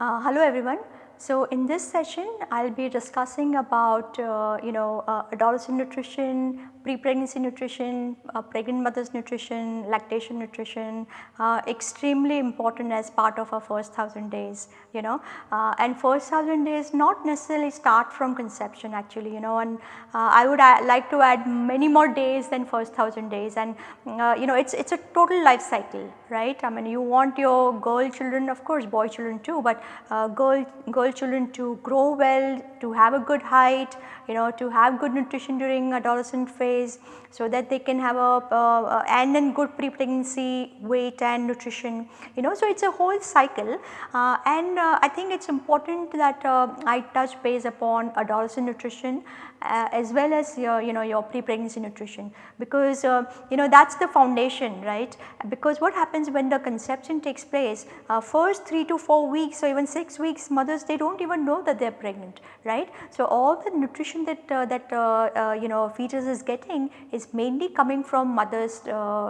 Uh, hello everyone. So, in this session I will be discussing about uh, you know uh, adolescent nutrition, pre-pregnancy nutrition, uh, pregnant mothers nutrition, lactation nutrition uh, extremely important as part of our first 1000 days you know. Uh, and first 1000 days not necessarily start from conception actually you know. And uh, I would like to add many more days than first 1000 days. And uh, you know it is it's a total life cycle right. I mean you want your girl children of course boy children too but uh, girl, girl children to grow well, to have a good height, you know to have good nutrition during adolescent phase so that they can have a uh, and then good pre-pregnancy weight and nutrition you know. So, it is a whole cycle uh, and uh, I think it is important that uh, I touch base upon adolescent nutrition uh, as well as your you know your pre-pregnancy nutrition because uh, you know that is the foundation right because what happens when the conception takes place uh, first 3 to 4 weeks or even 6 weeks mothers they do not even know that they are pregnant right. So, all the nutrition that uh, that uh, uh, you know fetus is getting is mainly coming from mother's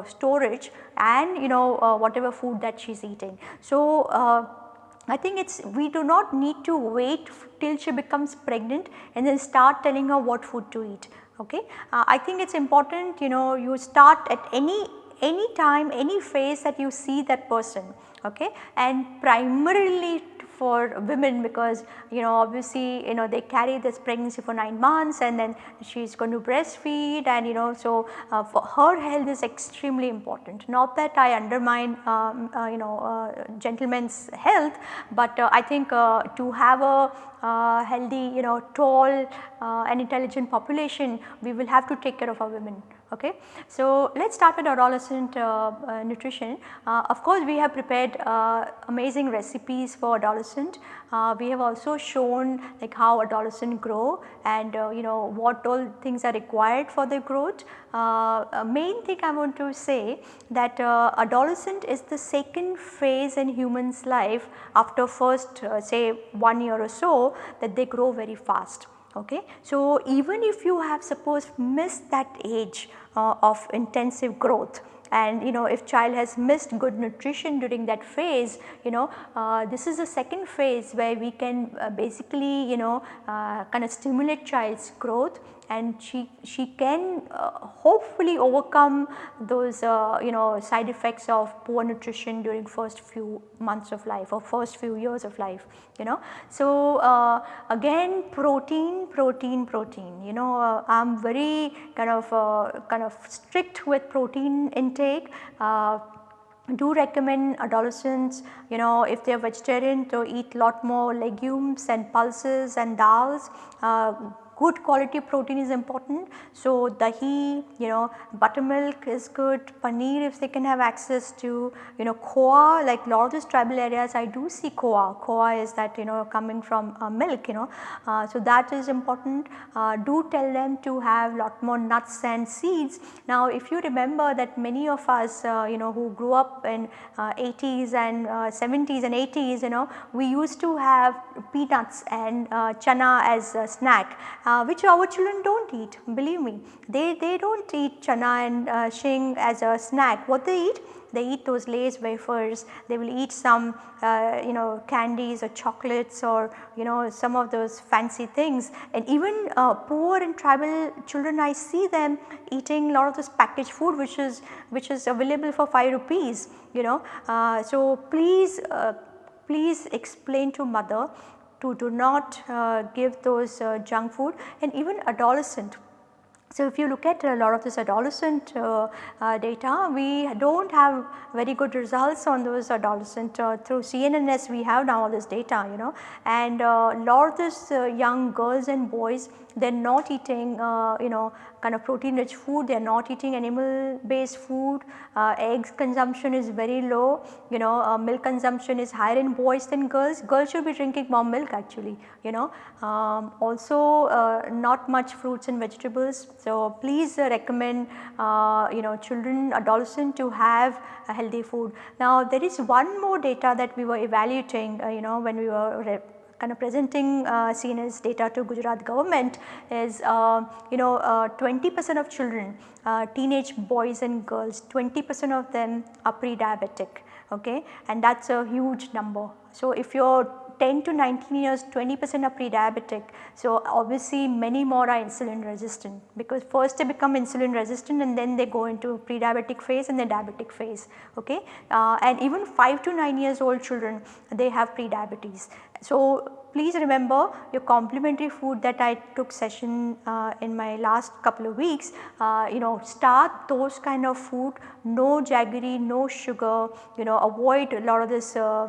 storage and you know whatever food that she is eating. So, I think it is we do not need to wait till she becomes pregnant and then start telling her what food to eat. Okay. Uh, I think it is important you know you start at any any time any phase that you see that person okay and primarily for women because you know obviously you know they carry this pregnancy for 9 months and then she is going to breastfeed and you know so uh, for her health is extremely important. Not that I undermine um, uh, you know uh, gentlemen's health but uh, I think uh, to have a uh, healthy you know tall and intelligent population we will have to take care of our women Okay. So, let us start with adolescent uh, uh, nutrition. Uh, of course, we have prepared uh, amazing recipes for adolescent. Uh, we have also shown like how adolescent grow and uh, you know what all things are required for their growth. main thing I want to say that adolescent is the second phase in humans life after first say 1 year or so that they grow very fast. Okay. So, even if you have suppose missed that age uh, of intensive growth and you know if child has missed good nutrition during that phase you know uh, this is a second phase where we can uh, basically you know uh, kind of stimulate child's growth and she, she can uh, hopefully overcome those uh, you know side effects of poor nutrition during first few months of life or first few years of life you know. So, uh, again protein, protein, protein you know. Uh, I am very kind of uh, kind of strict with protein intake. Uh, do recommend adolescents you know if they are vegetarian to eat lot more legumes and pulses and dals. Uh, good quality protein is important. So, dahi you know buttermilk is good, paneer if they can have access to you know khoa like lot of these tribal areas I do see khoa, khoa is that you know coming from uh, milk you know. Uh, so, that is important uh, do tell them to have lot more nuts and seeds. Now, if you remember that many of us uh, you know who grew up in 80s uh, and 70s uh, and 80s you know we used to have peanuts and chana as a snack uh, which our children do not eat believe me. They, they do not eat chana and uh, shing as a snack. What they eat? They eat those Lay's wafers, they will eat some uh, you know candies or chocolates or you know some of those fancy things and even uh, poor and tribal children I see them eating a lot of this packaged food which is which is available for 5 rupees you know. Uh, so please uh, please explain to mother to do not uh, give those uh, junk food. And even adolescent so, if you look at a lot of this adolescent uh, uh, data, we do not have very good results on those adolescent uh, through CNNS we have now all this data you know. And a lot of this young girls and boys they are not eating uh, you know kind of protein rich food, they are not eating animal based food, uh, eggs consumption is very low, you know uh, milk consumption is higher in boys than girls, girls should be drinking more milk actually you know. Um, also uh, not much fruits and vegetables, so please uh, recommend uh, you know children adolescent to have a healthy food. Now there is one more data that we were evaluating you know when we were kind of presenting uh, CNNS data to Gujarat government is uh, you know 20 uh, percent of children uh, teenage boys and girls 20 percent of them are pre-diabetic okay and that is a huge number. So if you are 10 to 19 years 20 percent are pre-diabetic. So, obviously many more are insulin resistant because first they become insulin resistant and then they go into pre-diabetic phase and then diabetic phase okay. Uh, and even 5 to 9 years old children they have pre-diabetes. So, please remember your complementary food that I took session uh, in my last couple of weeks, uh, you know start those kind of food, no jaggery, no sugar, you know avoid a lot of this uh,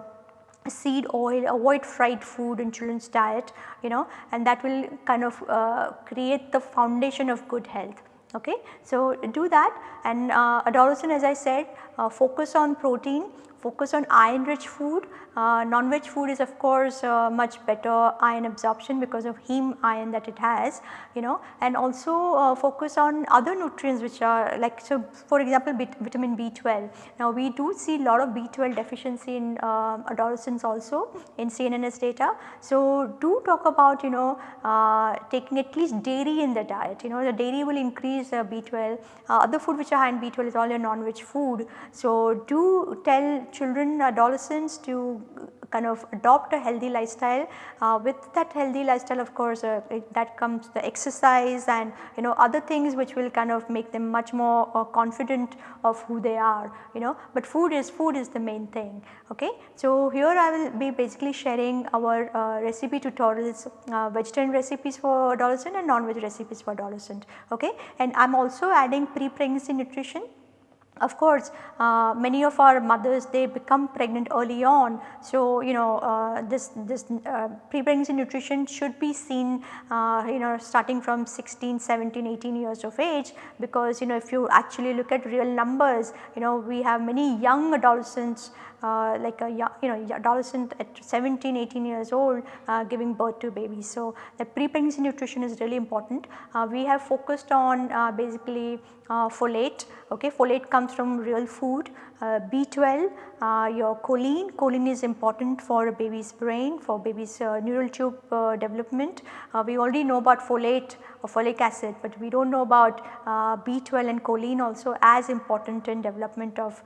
seed oil, avoid fried food in children's diet you know and that will kind of uh, create the foundation of good health. Okay. So, do that and uh, adolescent as I said uh, focus on protein, focus on iron rich food uh, non-veg food is of course uh, much better iron absorption because of heme iron that it has you know and also uh, focus on other nutrients which are like so for example vitamin B12. Now we do see a lot of B12 deficiency in uh, adolescents also in CNNS data. So do talk about you know uh, taking at least dairy in the diet you know the dairy will increase B12 uh, other food which are high in B12 is all your non-veg food. So do tell children adolescents to kind of adopt a healthy lifestyle. Uh, with that healthy lifestyle of course uh, it, that comes the exercise and you know other things which will kind of make them much more uh, confident of who they are you know but food is food is the main thing okay. So here I will be basically sharing our uh, recipe tutorials uh, vegetarian recipes for adolescent and non-veg recipes for adolescent okay and I am also adding pre-pregnancy nutrition of course, uh, many of our mothers they become pregnant early on. So, you know uh, this, this uh, pre-pregnancy nutrition should be seen uh, you know starting from 16, 17, 18 years of age because you know if you actually look at real numbers you know we have many young adolescents uh, like a you know adolescent at 17 18 years old uh, giving birth to babies. So, the pre-pregnancy nutrition is really important. Uh, we have focused on uh, basically uh, folate okay folate comes from real food uh, B12 your choline choline is important for a baby's brain for baby's neural tube development. we already know about folate or folic acid but we do not know about B12 and choline also as important in development of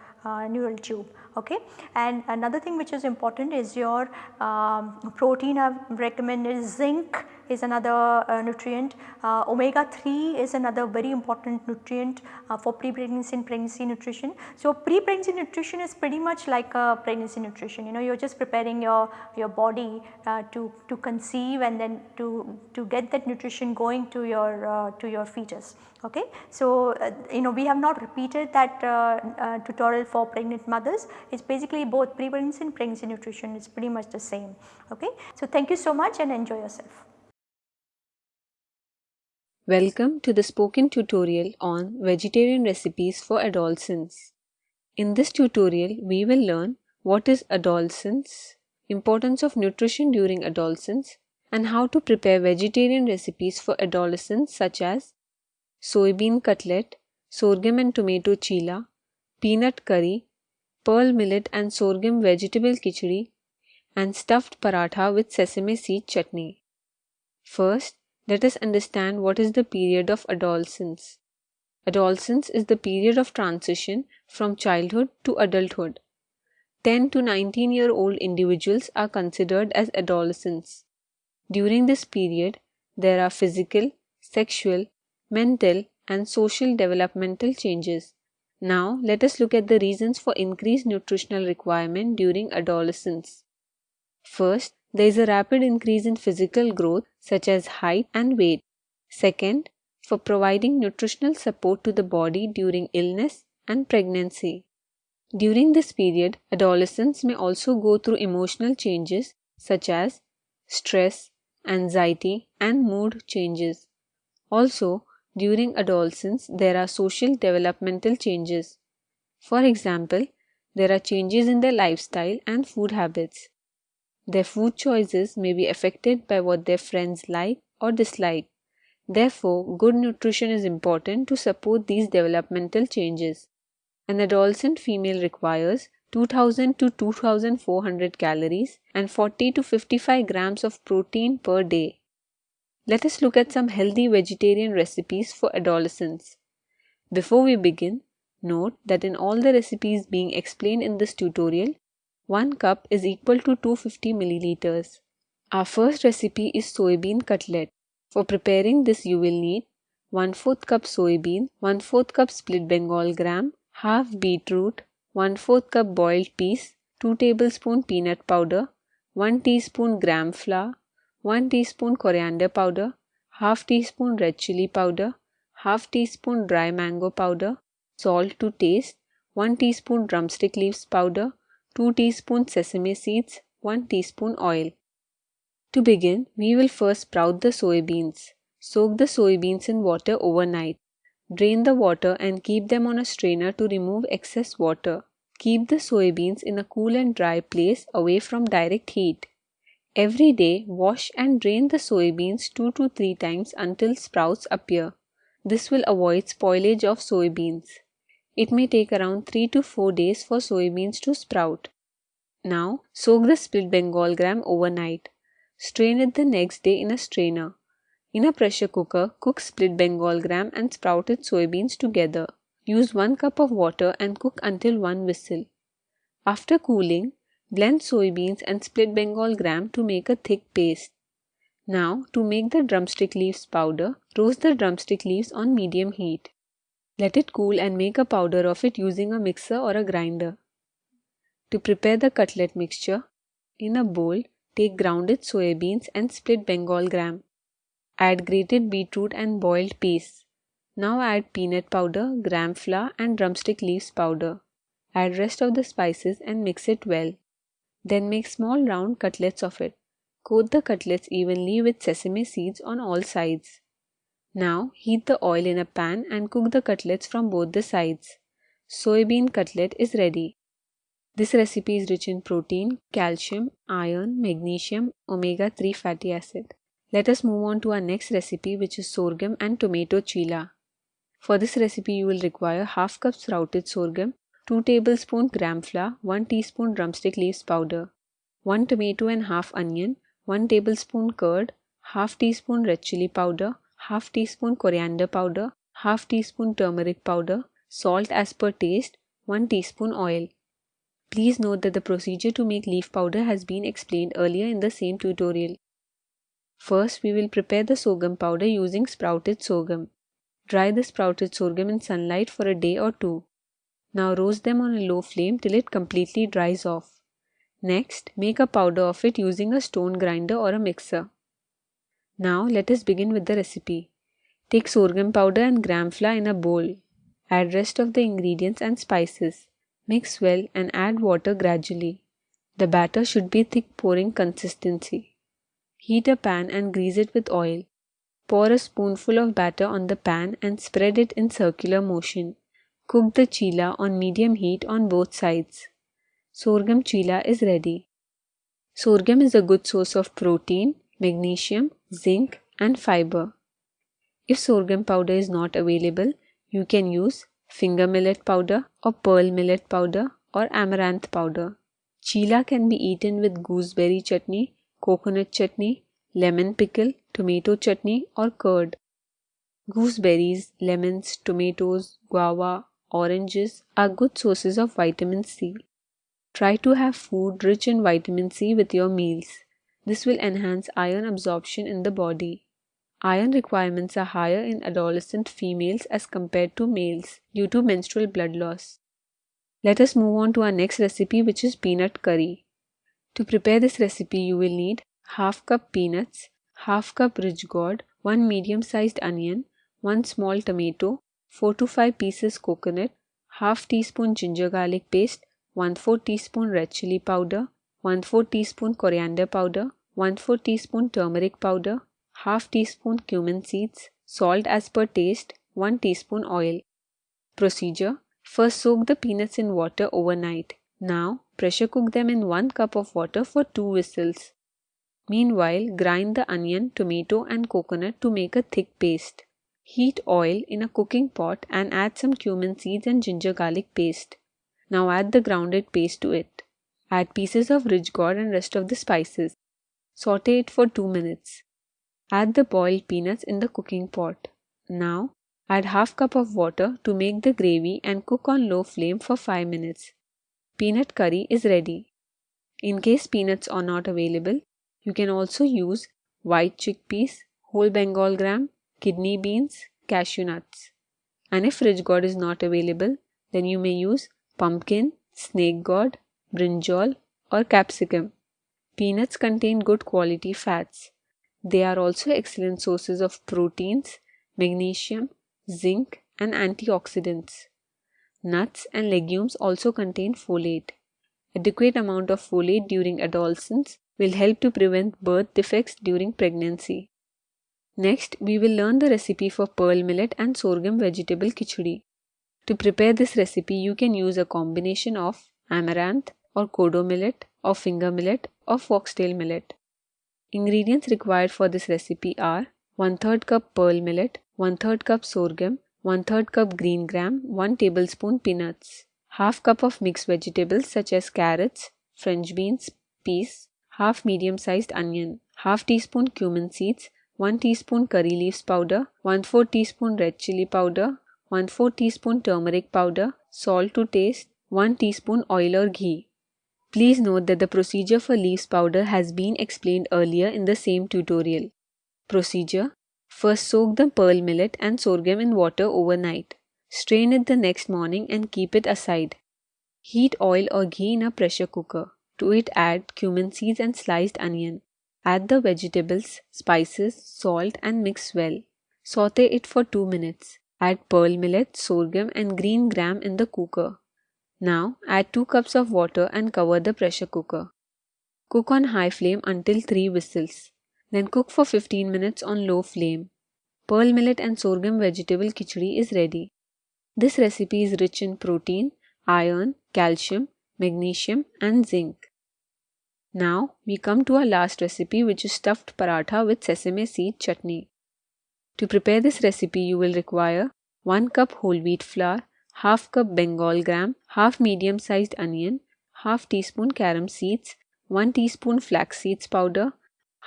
neural tube okay. And another thing which is important is your um, protein I have recommended zinc is another uh, nutrient, uh, omega 3 is another very important nutrient uh, for pre-pregnancy and pregnancy nutrition. So, pre-pregnancy nutrition is pretty much like a pregnancy nutrition you know you are just preparing your, your body uh, to, to conceive and then to, to get that nutrition going to your, uh, to your fetus. Okay. So, you know we have not repeated that tutorial for pregnant mothers it is basically both pre-pregnancy and pregnancy nutrition is pretty much the same. Okay. So, thank you so much and enjoy yourself. Welcome to the spoken tutorial on vegetarian recipes for adolescents. In this tutorial, we will learn what is adolescence, importance of nutrition during adolescence, and how to prepare vegetarian recipes for adolescents such as soybean cutlet, sorghum and tomato chila, peanut curry, pearl millet and sorghum vegetable khichdi, and stuffed paratha with sesame seed chutney. First, let us understand what is the period of adolescence. Adolescence is the period of transition from childhood to adulthood. 10 to 19 year old individuals are considered as adolescents. During this period, there are physical, sexual, mental, and social developmental changes. Now, let us look at the reasons for increased nutritional requirement during adolescence. First, there is a rapid increase in physical growth such as height and weight. Second, for providing nutritional support to the body during illness and pregnancy. During this period, adolescents may also go through emotional changes such as stress, anxiety, and mood changes. Also, during adolescence, there are social developmental changes. For example, there are changes in their lifestyle and food habits. Their food choices may be affected by what their friends like or dislike. Therefore, good nutrition is important to support these developmental changes. An adolescent female requires 2000 to 2400 calories and 40 to 55 grams of protein per day. Let us look at some healthy vegetarian recipes for adolescents. Before we begin, note that in all the recipes being explained in this tutorial, 1 cup is equal to 250 milliliters. Our first recipe is soybean cutlet. For preparing this you will need 1 4th cup soybean, 1 4th cup split bengal gram, half beetroot, 1 4th cup boiled peas, 2 tablespoon peanut powder, 1 teaspoon gram flour, 1 teaspoon coriander powder, half teaspoon red chili powder, half teaspoon dry mango powder, salt to taste, 1 teaspoon drumstick leaves powder, 2 teaspoon sesame seeds, 1 teaspoon oil. To begin, we will first sprout the soybeans. Soak the soybeans in water overnight. Drain the water and keep them on a strainer to remove excess water. Keep the soybeans in a cool and dry place away from direct heat. Every day, wash and drain the soybeans 2 to 3 times until sprouts appear. This will avoid spoilage of soybeans. It may take around 3 to 4 days for soybeans to sprout. Now, soak the split Bengal gram overnight. Strain it the next day in a strainer. In a pressure cooker, cook split Bengal gram and sprouted soybeans together. Use 1 cup of water and cook until 1 whistle. After cooling, blend soybeans and split Bengal gram to make a thick paste. Now, to make the drumstick leaves powder, roast the drumstick leaves on medium heat. Let it cool and make a powder of it using a mixer or a grinder. To prepare the cutlet mixture, in a bowl, Take grounded soybeans and split Bengal gram. Add grated beetroot and boiled peas. Now add peanut powder, gram flour and drumstick leaves powder. Add rest of the spices and mix it well. Then make small round cutlets of it. Coat the cutlets evenly with sesame seeds on all sides. Now heat the oil in a pan and cook the cutlets from both the sides. Soybean cutlet is ready. This recipe is rich in protein, calcium, iron, magnesium, omega 3 fatty acid. Let us move on to our next recipe which is sorghum and tomato chila. For this recipe you will require half cup sprouted sorghum, 2 tablespoon gram flour, 1 teaspoon drumstick leaves powder, 1 tomato and half onion, 1 tablespoon curd, half teaspoon red chili powder, half teaspoon coriander powder, half teaspoon turmeric powder, salt as per taste, 1 teaspoon oil. Please note that the procedure to make leaf powder has been explained earlier in the same tutorial. First, we will prepare the sorghum powder using sprouted sorghum. Dry the sprouted sorghum in sunlight for a day or two. Now roast them on a low flame till it completely dries off. Next, make a powder of it using a stone grinder or a mixer. Now let us begin with the recipe. Take sorghum powder and gram flour in a bowl. Add rest of the ingredients and spices. Mix well and add water gradually. The batter should be thick pouring consistency. Heat a pan and grease it with oil. Pour a spoonful of batter on the pan and spread it in circular motion. Cook the chila on medium heat on both sides. Sorghum chila is ready. Sorghum is a good source of protein, magnesium, zinc, and fiber. If sorghum powder is not available, you can use finger millet powder or pearl millet powder or amaranth powder. Chila can be eaten with gooseberry chutney, coconut chutney, lemon pickle, tomato chutney or curd. Gooseberries, lemons, tomatoes, guava, oranges are good sources of vitamin C. Try to have food rich in vitamin C with your meals. This will enhance iron absorption in the body. Iron requirements are higher in adolescent females as compared to males due to menstrual blood loss. Let us move on to our next recipe which is peanut curry. To prepare this recipe you will need half cup peanuts, half cup ridge gourd, 1 medium sized onion, 1 small tomato, 4 to 5 pieces coconut, half teaspoon ginger garlic paste, 1 4 teaspoon red chili powder, 1 4 teaspoon coriander powder, 1 4 teaspoon turmeric powder, half teaspoon cumin seeds, salt as per taste, 1 teaspoon oil. Procedure First soak the peanuts in water overnight. Now pressure cook them in 1 cup of water for 2 whistles. Meanwhile, grind the onion, tomato and coconut to make a thick paste. Heat oil in a cooking pot and add some cumin seeds and ginger garlic paste. Now add the grounded paste to it. Add pieces of ridge gourd and rest of the spices. Saute it for 2 minutes. Add the boiled peanuts in the cooking pot. Now add half cup of water to make the gravy and cook on low flame for 5 minutes. Peanut curry is ready. In case peanuts are not available, you can also use white chickpeas, whole Bengal gram, kidney beans, cashew nuts. And if ridge gourd is not available, then you may use pumpkin, snake gourd, brinjal, or capsicum. Peanuts contain good quality fats. They are also excellent sources of proteins, magnesium, zinc, and antioxidants. Nuts and legumes also contain folate. Adequate amount of folate during adolescence will help to prevent birth defects during pregnancy. Next, we will learn the recipe for pearl millet and sorghum vegetable khichdi. To prepare this recipe, you can use a combination of amaranth or kodo millet or finger millet or foxtail millet. Ingredients required for this recipe are 1 3rd cup pearl millet, 1 3rd cup sorghum, 1 3rd cup green gram, 1 tablespoon peanuts, half cup of mixed vegetables such as carrots, french beans, peas, half medium sized onion, half teaspoon cumin seeds, 1 teaspoon curry leaves powder, 1 4 teaspoon red chili powder, 1 4 teaspoon turmeric powder, salt to taste, 1 teaspoon oil or ghee. Please note that the procedure for leaves powder has been explained earlier in the same tutorial. Procedure First soak the pearl millet and sorghum in water overnight. Strain it the next morning and keep it aside. Heat oil or ghee in a pressure cooker. To it add cumin seeds and sliced onion. Add the vegetables, spices, salt and mix well. Saute it for 2 minutes. Add pearl millet, sorghum and green gram in the cooker. Now add 2 cups of water and cover the pressure cooker. Cook on high flame until 3 whistles. Then cook for 15 minutes on low flame. Pearl millet and sorghum vegetable khichdi is ready. This recipe is rich in protein, iron, calcium, magnesium and zinc. Now we come to our last recipe which is stuffed paratha with sesame seed chutney. To prepare this recipe you will require 1 cup whole wheat flour, half cup bengal gram, half medium sized onion, half teaspoon carom seeds, 1 teaspoon flax seeds powder,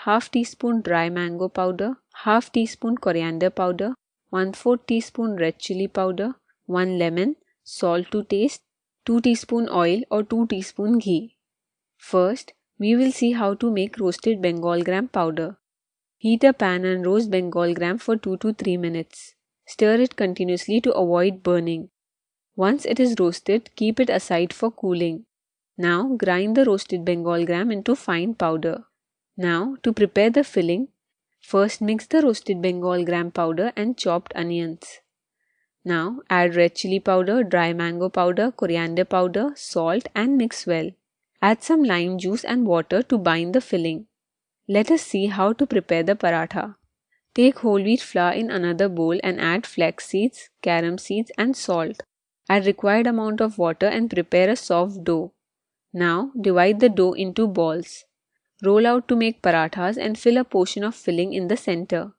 half teaspoon dry mango powder, half teaspoon coriander powder, 1 4 teaspoon red chili powder, 1 lemon, salt to taste, 2 teaspoon oil or 2 teaspoon ghee. First, we will see how to make roasted Bengal gram powder. Heat a pan and roast Bengal gram for 2 to 3 minutes. Stir it continuously to avoid burning. Once it is roasted, keep it aside for cooling. Now grind the roasted Bengal gram into fine powder. Now, to prepare the filling, first mix the roasted Bengal gram powder and chopped onions. Now, add red chili powder, dry mango powder, coriander powder, salt and mix well. Add some lime juice and water to bind the filling. Let us see how to prepare the paratha. Take whole wheat flour in another bowl and add flax seeds, carom seeds and salt. Add required amount of water and prepare a soft dough. Now divide the dough into balls. Roll out to make parathas and fill a portion of filling in the center.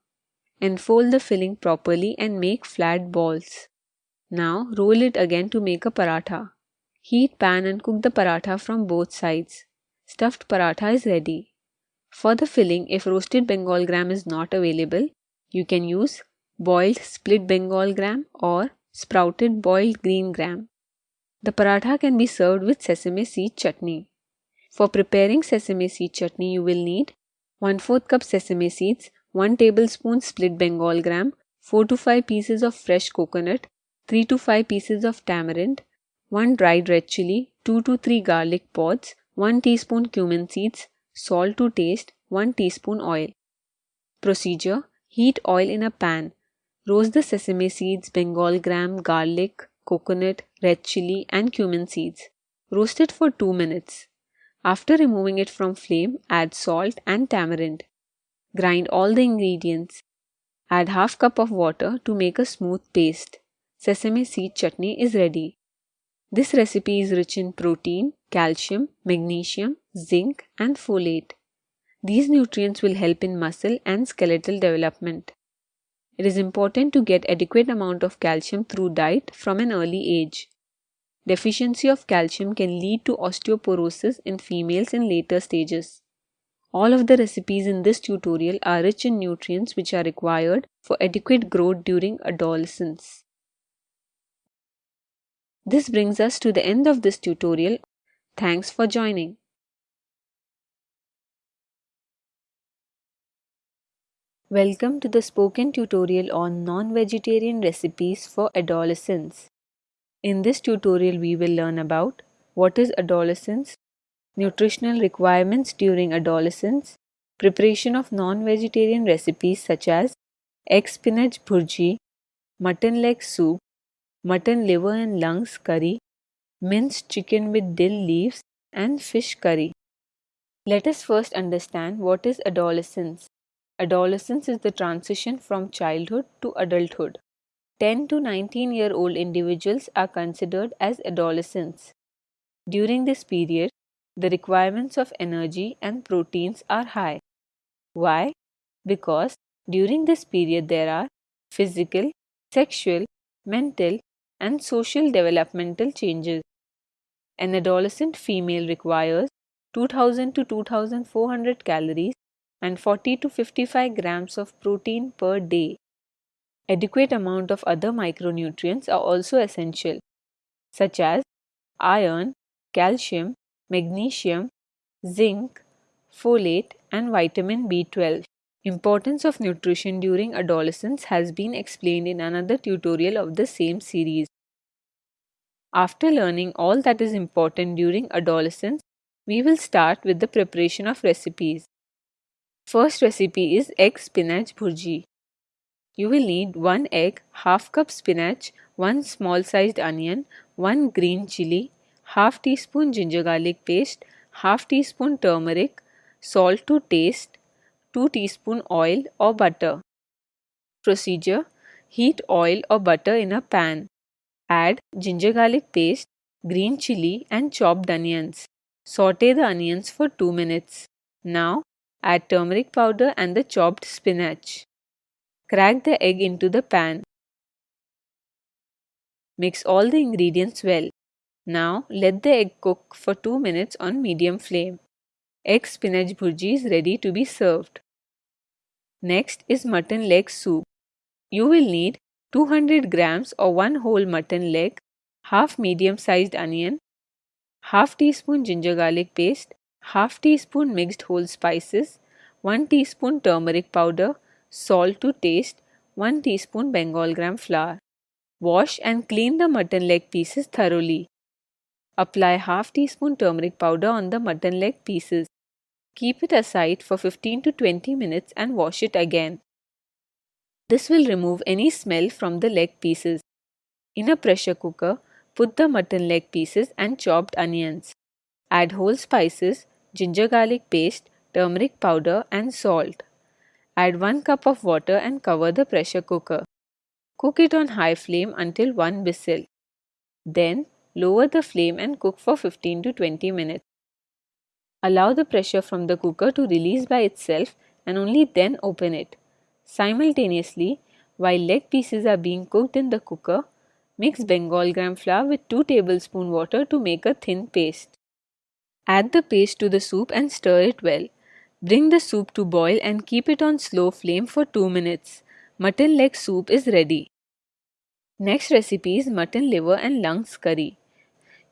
Enfold the filling properly and make flat balls. Now roll it again to make a paratha. Heat pan and cook the paratha from both sides. Stuffed paratha is ready. For the filling, if roasted Bengal gram is not available, you can use boiled split Bengal gram or sprouted boiled green gram. The paratha can be served with sesame seed chutney. For preparing sesame seed chutney, you will need 1 4 cup sesame seeds, 1 tablespoon split Bengal gram, 4 to 5 pieces of fresh coconut, 3 to 5 pieces of tamarind, 1 dried red chili, 2 to 3 garlic pods, 1 teaspoon cumin seeds, salt to taste, 1 teaspoon oil. Procedure Heat oil in a pan. Roast the sesame seeds, Bengal gram, garlic, coconut, red chili, and cumin seeds. Roast it for 2 minutes. After removing it from flame, add salt and tamarind. Grind all the ingredients. Add half cup of water to make a smooth paste. Sesame seed chutney is ready. This recipe is rich in protein, calcium, magnesium, zinc and folate. These nutrients will help in muscle and skeletal development. It is important to get adequate amount of calcium through diet from an early age. Deficiency of calcium can lead to osteoporosis in females in later stages. All of the recipes in this tutorial are rich in nutrients which are required for adequate growth during adolescence. This brings us to the end of this tutorial. Thanks for joining. Welcome to the spoken tutorial on non-vegetarian recipes for adolescents. In this tutorial we will learn about what is adolescence, nutritional requirements during adolescence, preparation of non-vegetarian recipes such as egg spinach bhurji, mutton leg soup, mutton liver and lungs curry, minced chicken with dill leaves and fish curry. Let us first understand what is adolescence. Adolescence is the transition from childhood to adulthood. 10 to 19 year old individuals are considered as adolescents. During this period, the requirements of energy and proteins are high. Why? Because during this period there are physical, sexual, mental, and social developmental changes. An adolescent female requires 2000 to 2400 calories and 40 to 55 grams of protein per day. Adequate amount of other micronutrients are also essential, such as iron, calcium, magnesium, zinc, folate and vitamin B12. Importance of nutrition during adolescence has been explained in another tutorial of the same series. After learning all that is important during adolescence, we will start with the preparation of recipes. First recipe is egg spinach bhurji. You will need 1 egg, half cup spinach, 1 small sized onion, 1 green chili, half teaspoon ginger garlic paste, half teaspoon turmeric, salt to taste, 2 teaspoon oil or butter. Procedure Heat oil or butter in a pan. Add ginger garlic paste, green chili and chopped onions. Saute the onions for 2 minutes. Now add turmeric powder and the chopped spinach. Crack the egg into the pan. Mix all the ingredients well. Now let the egg cook for 2 minutes on medium flame. Egg spinach bhurji is ready to be served. Next is mutton leg soup. You will need 200 grams or 1 whole mutton leg, half medium sized onion, half teaspoon ginger garlic paste, half teaspoon mixed whole spices, 1 teaspoon turmeric powder, salt to taste, 1 teaspoon Bengal gram flour. Wash and clean the mutton leg pieces thoroughly. Apply half teaspoon turmeric powder on the mutton leg pieces. Keep it aside for 15 to 20 minutes and wash it again. This will remove any smell from the leg pieces. In a pressure cooker, put the mutton leg pieces and chopped onions. Add whole spices, ginger garlic paste, turmeric powder and salt. Add 1 cup of water and cover the pressure cooker. Cook it on high flame until 1 whistle. Then Lower the flame and cook for 15 to 20 minutes. Allow the pressure from the cooker to release by itself and only then open it. Simultaneously, while leg pieces are being cooked in the cooker, mix Bengal gram flour with 2 tablespoon water to make a thin paste. Add the paste to the soup and stir it well. Bring the soup to boil and keep it on slow flame for 2 minutes. Mutton leg soup is ready. Next recipe is mutton liver and lungs curry.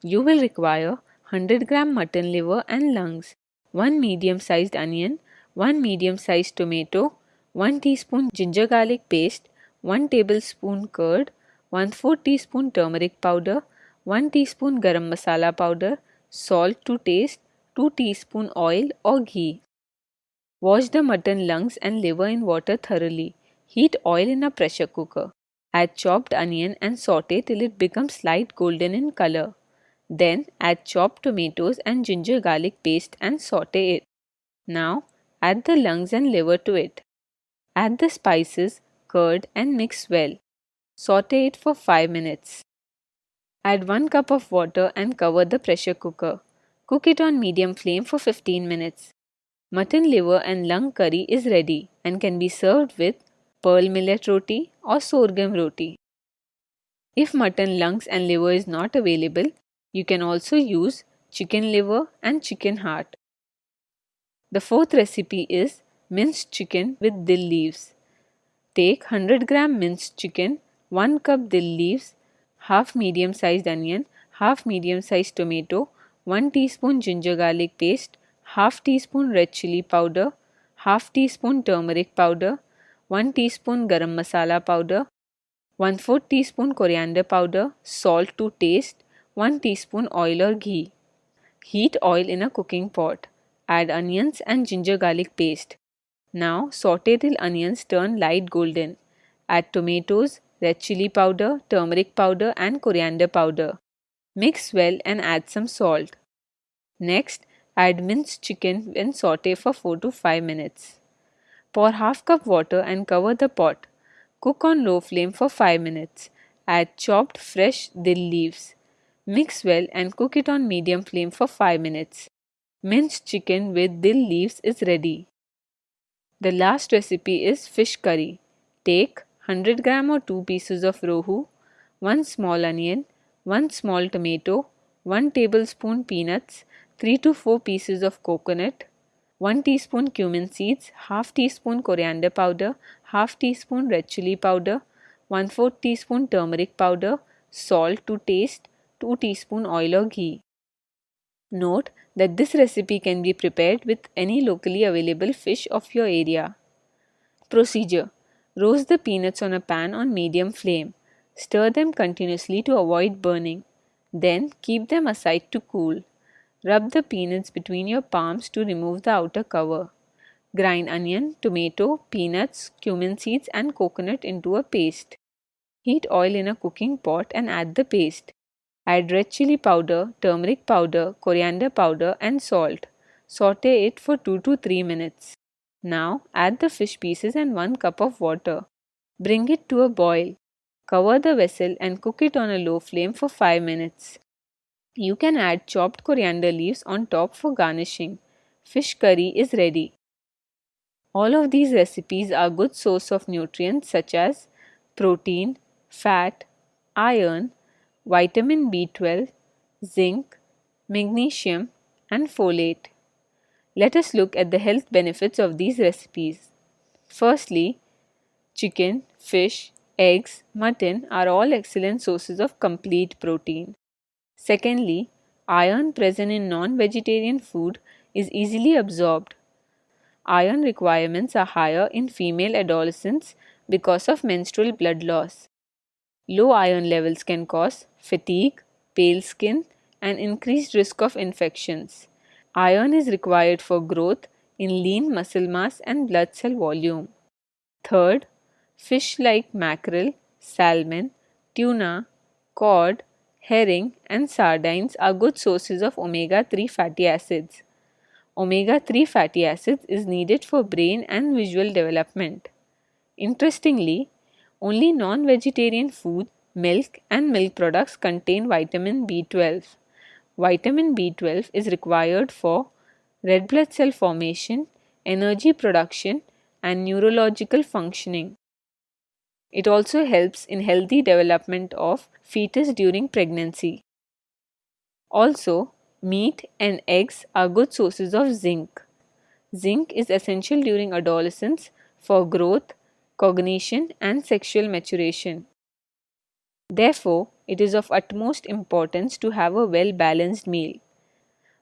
You will require 100 gram mutton liver and lungs, 1 medium sized onion, 1 medium sized tomato, 1 teaspoon ginger garlic paste, 1 tablespoon curd, 1 4 teaspoon turmeric powder, 1 teaspoon garam masala powder, salt to taste, 2 teaspoon oil or ghee. Wash the mutton lungs and liver in water thoroughly. Heat oil in a pressure cooker. Add chopped onion and saute till it becomes light golden in color. Then add chopped tomatoes and ginger garlic paste and saute it. Now add the lungs and liver to it. Add the spices, curd and mix well. Saute it for 5 minutes. Add 1 cup of water and cover the pressure cooker. Cook it on medium flame for 15 minutes. Mutton liver and lung curry is ready and can be served with pearl millet roti or sorghum roti. If mutton lungs and liver is not available, you can also use chicken liver and chicken heart. The fourth recipe is minced chicken with dill leaves. Take 100 gram minced chicken, 1 cup dill leaves, half medium sized onion, half medium sized tomato, 1 teaspoon ginger garlic paste, half teaspoon red chili powder, half teaspoon turmeric powder, 1 teaspoon garam masala powder, 1 4 teaspoon coriander powder, salt to taste, 1 teaspoon oil or ghee. Heat oil in a cooking pot. Add onions and ginger garlic paste. Now saute till onions turn light golden. Add tomatoes, red chili powder, turmeric powder and coriander powder. Mix well and add some salt. Next, add minced chicken and saute for 4 to 5 minutes. Pour half cup water and cover the pot. Cook on low flame for 5 minutes. Add chopped fresh dill leaves. Mix well and cook it on medium flame for 5 minutes. Minced chicken with dill leaves is ready. The last recipe is fish curry. Take 100 gram or 2 pieces of rohu, 1 small onion, 1 small tomato, 1 tablespoon peanuts, 3 to 4 pieces of coconut, 1 teaspoon cumin seeds, half teaspoon coriander powder, half teaspoon red chili powder, 1 4 teaspoon turmeric powder, salt to taste, 2 teaspoon oil or ghee. Note that this recipe can be prepared with any locally available fish of your area. Procedure Roast the peanuts on a pan on medium flame. Stir them continuously to avoid burning. Then keep them aside to cool. Rub the peanuts between your palms to remove the outer cover. Grind onion, tomato, peanuts, cumin seeds, and coconut into a paste. Heat oil in a cooking pot and add the paste. Add red chili powder, turmeric powder, coriander powder and salt. Saute it for 2 to 3 minutes. Now add the fish pieces and 1 cup of water. Bring it to a boil. Cover the vessel and cook it on a low flame for 5 minutes. You can add chopped coriander leaves on top for garnishing. Fish curry is ready. All of these recipes are good source of nutrients such as protein, fat, iron, vitamin B12, zinc, magnesium, and folate. Let us look at the health benefits of these recipes. Firstly, chicken, fish, eggs, mutton are all excellent sources of complete protein. Secondly, iron present in non vegetarian food is easily absorbed. Iron requirements are higher in female adolescents because of menstrual blood loss. Low iron levels can cause fatigue, pale skin, and increased risk of infections. Iron is required for growth in lean muscle mass and blood cell volume. Third, fish like mackerel, salmon, tuna, cod, herring, and sardines are good sources of omega 3 fatty acids. Omega 3 fatty acids is needed for brain and visual development. Interestingly, only non-vegetarian food, milk and milk products contain vitamin B12. Vitamin B12 is required for red blood cell formation, energy production and neurological functioning. It also helps in healthy development of fetus during pregnancy. Also, meat and eggs are good sources of zinc. Zinc is essential during adolescence for growth, cognition, and sexual maturation. Therefore, it is of utmost importance to have a well balanced meal.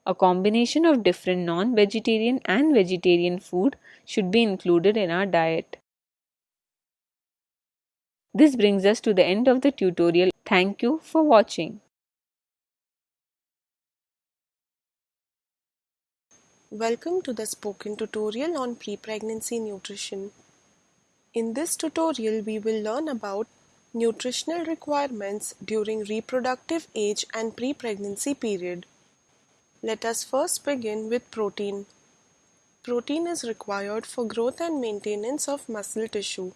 A combination of different non vegetarian and vegetarian food should be included in our diet. This brings us to the end of the tutorial. Thank you for watching. Welcome to the spoken tutorial on pre-pregnancy nutrition. In this tutorial, we will learn about nutritional requirements during reproductive age and pre-pregnancy period. Let us first begin with protein. Protein is required for growth and maintenance of muscle tissue.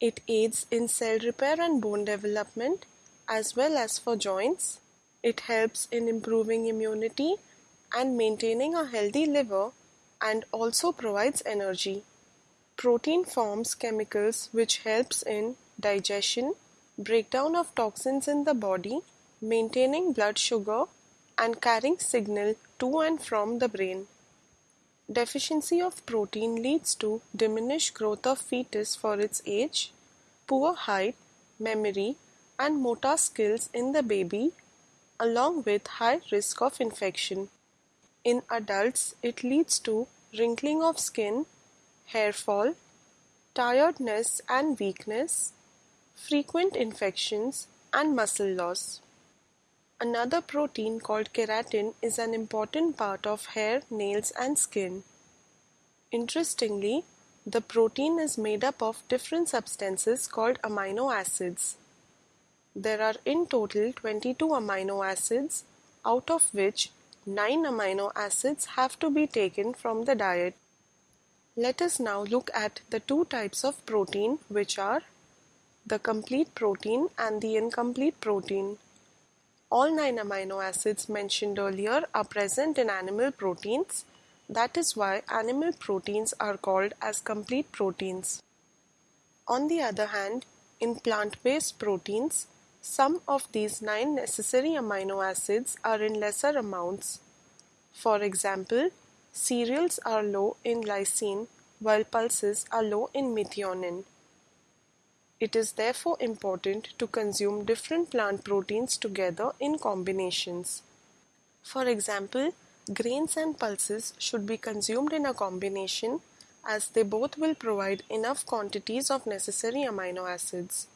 It aids in cell repair and bone development as well as for joints. It helps in improving immunity and maintaining a healthy liver and also provides energy. Protein forms chemicals which helps in digestion, breakdown of toxins in the body, maintaining blood sugar and carrying signal to and from the brain. Deficiency of protein leads to diminished growth of fetus for its age, poor height, memory, and motor skills in the baby, along with high risk of infection. In adults, it leads to wrinkling of skin, hair fall, tiredness and weakness, frequent infections, and muscle loss. Another protein called keratin is an important part of hair, nails, and skin. Interestingly, the protein is made up of different substances called amino acids. There are in total 22 amino acids, out of which 9 amino acids have to be taken from the diet. Let us now look at the two types of protein which are the complete protein and the incomplete protein. All nine amino acids mentioned earlier are present in animal proteins. That is why animal proteins are called as complete proteins. On the other hand, in plant-based proteins, some of these nine necessary amino acids are in lesser amounts. For example, cereals are low in lysine while pulses are low in methionine. It is therefore important to consume different plant proteins together in combinations. For example, grains and pulses should be consumed in a combination as they both will provide enough quantities of necessary amino acids.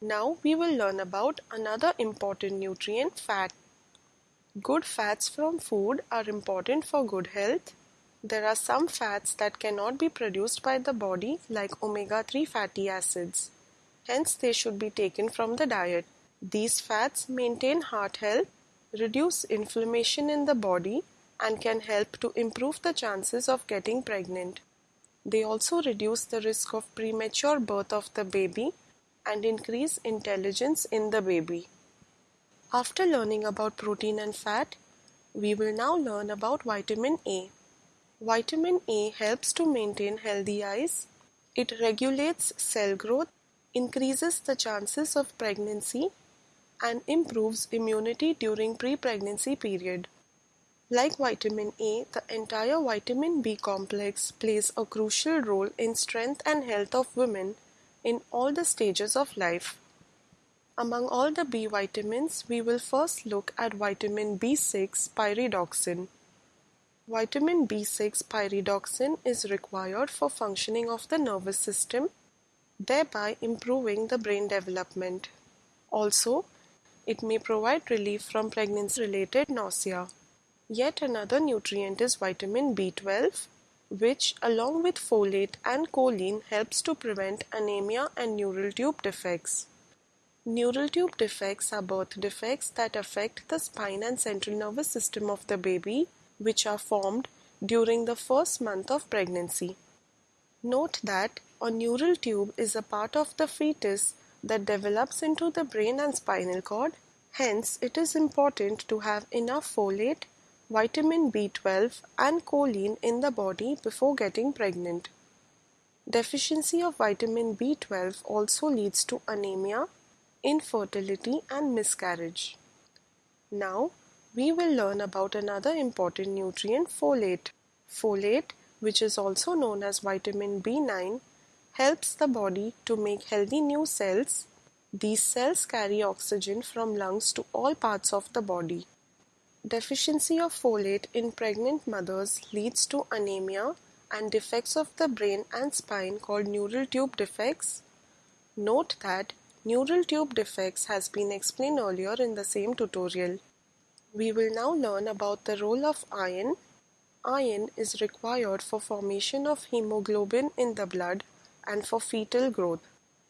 Now we will learn about another important nutrient, fat. Good fats from food are important for good health. There are some fats that cannot be produced by the body like omega-3 fatty acids. Hence they should be taken from the diet. These fats maintain heart health, reduce inflammation in the body and can help to improve the chances of getting pregnant. They also reduce the risk of premature birth of the baby and increase intelligence in the baby. After learning about protein and fat, we will now learn about vitamin A. Vitamin A helps to maintain healthy eyes. It regulates cell growth, increases the chances of pregnancy, and improves immunity during pre-pregnancy period. Like vitamin A, the entire vitamin B complex plays a crucial role in strength and health of women in all the stages of life. Among all the B vitamins, we will first look at vitamin B6 pyridoxine. Vitamin B6 pyridoxine is required for functioning of the nervous system, thereby improving the brain development. Also, it may provide relief from pregnancy-related nausea. Yet another nutrient is vitamin B12, which along with folate and choline helps to prevent anemia and neural tube defects. Neural tube defects are birth defects that affect the spine and central nervous system of the baby which are formed during the first month of pregnancy. Note that a neural tube is a part of the fetus that develops into the brain and spinal cord. Hence, it is important to have enough folate, vitamin B12 and choline in the body before getting pregnant. Deficiency of vitamin B12 also leads to anemia, infertility and miscarriage. Now, we will learn about another important nutrient folate. Folate, which is also known as vitamin B9, helps the body to make healthy new cells. These cells carry oxygen from lungs to all parts of the body. Deficiency of folate in pregnant mothers leads to anemia and defects of the brain and spine called neural tube defects. Note that neural tube defects has been explained earlier in the same tutorial. We will now learn about the role of iron. Iron is required for formation of hemoglobin in the blood and for fetal growth.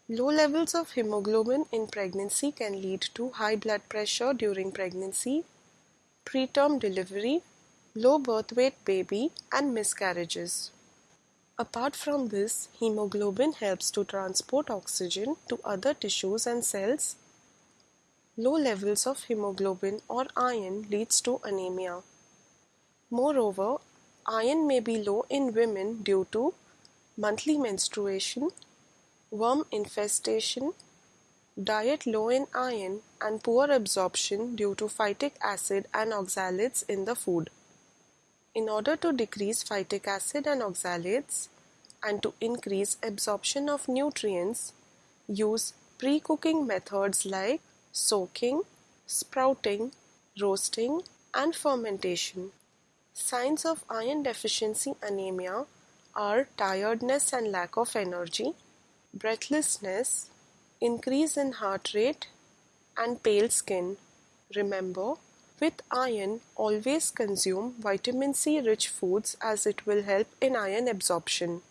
Low levels of hemoglobin in pregnancy can lead to high blood pressure during pregnancy, preterm delivery, low birth weight baby and miscarriages. Apart from this, hemoglobin helps to transport oxygen to other tissues and cells. Low levels of hemoglobin or iron leads to anemia. Moreover, iron may be low in women due to monthly menstruation, worm infestation, diet low in iron and poor absorption due to phytic acid and oxalates in the food. In order to decrease phytic acid and oxalates and to increase absorption of nutrients, use pre-cooking methods like soaking, sprouting, roasting and fermentation. Signs of iron deficiency anemia are tiredness and lack of energy, breathlessness, increase in heart rate, and pale skin. Remember, with iron, always consume vitamin C rich foods as it will help in iron absorption.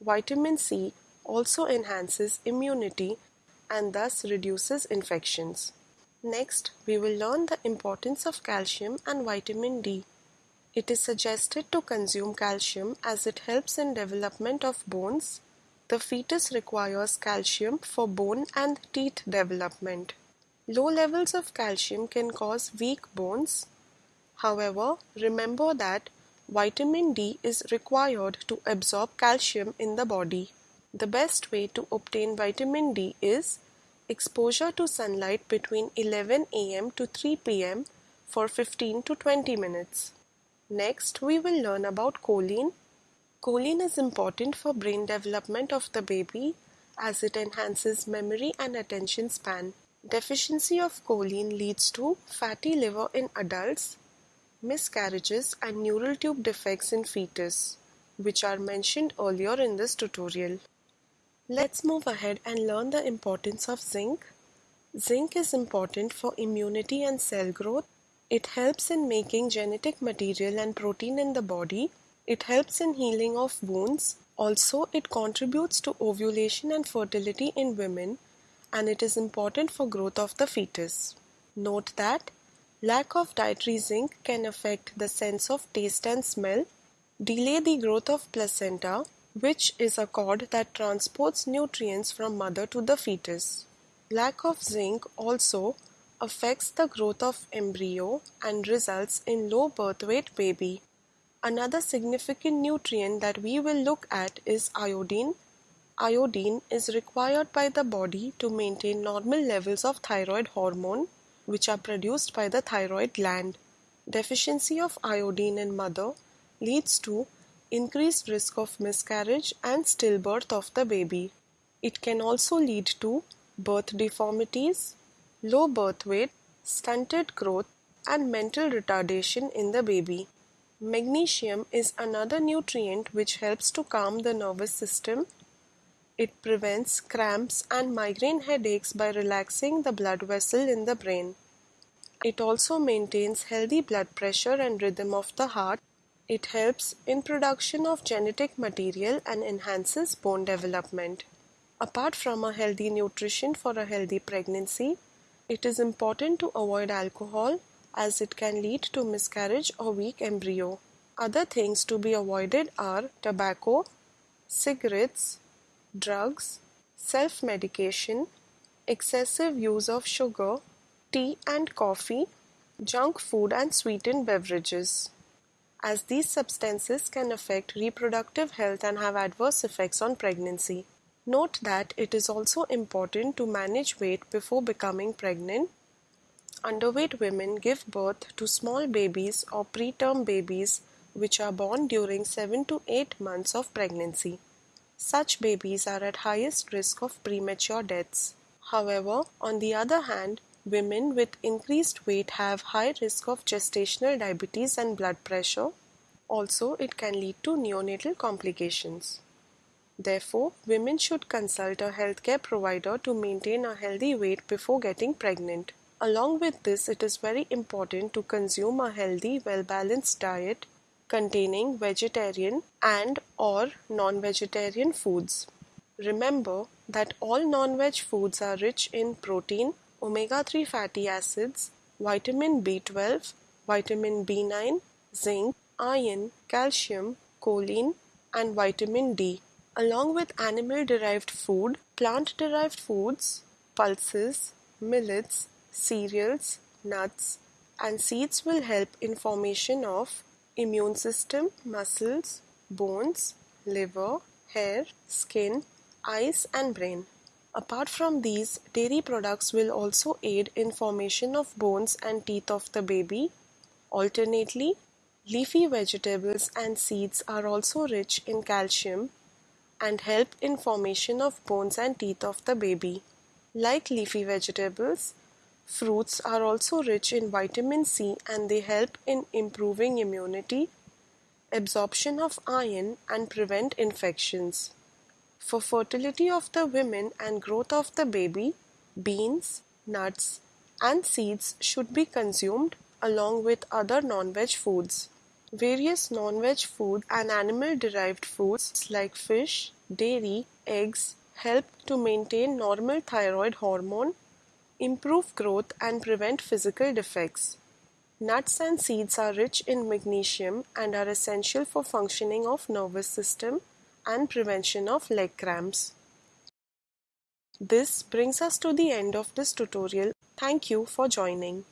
Vitamin C also enhances immunity and thus reduces infections. Next, we will learn the importance of calcium and vitamin D. It is suggested to consume calcium as it helps in development of bones. The fetus requires calcium for bone and teeth development. Low levels of calcium can cause weak bones. However, remember that vitamin D is required to absorb calcium in the body. The best way to obtain vitamin D is exposure to sunlight between 11 am to 3 pm for 15 to 20 minutes. Next, we will learn about choline. Choline is important for brain development of the baby as it enhances memory and attention span. Deficiency of choline leads to fatty liver in adults, miscarriages and neural tube defects in fetus, which are mentioned earlier in this tutorial. Let's move ahead and learn the importance of zinc. Zinc is important for immunity and cell growth. It helps in making genetic material and protein in the body. It helps in healing of wounds. Also, it contributes to ovulation and fertility in women and it is important for growth of the fetus. Note that lack of dietary zinc can affect the sense of taste and smell, delay the growth of placenta, which is a cord that transports nutrients from mother to the fetus. Lack of zinc also affects the growth of embryo and results in low birth weight baby. Another significant nutrient that we will look at is iodine. Iodine is required by the body to maintain normal levels of thyroid hormone which are produced by the thyroid gland. Deficiency of iodine in mother leads to increased risk of miscarriage and stillbirth of the baby. It can also lead to birth deformities, low birth weight, stunted growth, and mental retardation in the baby. Magnesium is another nutrient which helps to calm the nervous system. It prevents cramps and migraine headaches by relaxing the blood vessel in the brain. It also maintains healthy blood pressure and rhythm of the heart. It helps in production of genetic material and enhances bone development. Apart from a healthy nutrition for a healthy pregnancy, it is important to avoid alcohol as it can lead to miscarriage or weak embryo. Other things to be avoided are tobacco, cigarettes, drugs, self medication, excessive use of sugar, tea and coffee, junk food, and sweetened beverages. As these substances can affect reproductive health and have adverse effects on pregnancy. Note that it is also important to manage weight before becoming pregnant Underweight women give birth to small babies or preterm babies which are born during 7 to 8 months of pregnancy. Such babies are at highest risk of premature deaths. However, on the other hand, women with increased weight have high risk of gestational diabetes and blood pressure. Also, it can lead to neonatal complications. Therefore, women should consult a healthcare provider to maintain a healthy weight before getting pregnant. Along with this, it is very important to consume a healthy, well-balanced diet containing vegetarian and or non-vegetarian foods. Remember that all non-veg foods are rich in protein, omega-3 fatty acids, vitamin B12, vitamin B9, zinc, iron, calcium, choline, and vitamin D. Along with animal derived food, plant derived foods, pulses, millets, cereals, nuts, and seeds will help in formation of immune system, muscles, bones, liver, hair, skin, eyes and brain. Apart from these, dairy products will also aid in formation of bones and teeth of the baby. Alternately, leafy vegetables and seeds are also rich in calcium and help in formation of bones and teeth of the baby. Like leafy vegetables, fruits are also rich in vitamin C and they help in improving immunity, absorption of iron and prevent infections. For fertility of the women and growth of the baby, beans, nuts, and seeds should be consumed along with other non-veg foods. Various non-veg food and animal-derived foods like fish, dairy, eggs help to maintain normal thyroid hormone, improve growth and prevent physical defects. Nuts and seeds are rich in magnesium and are essential for functioning of nervous system and prevention of leg cramps. This brings us to the end of this tutorial. Thank you for joining.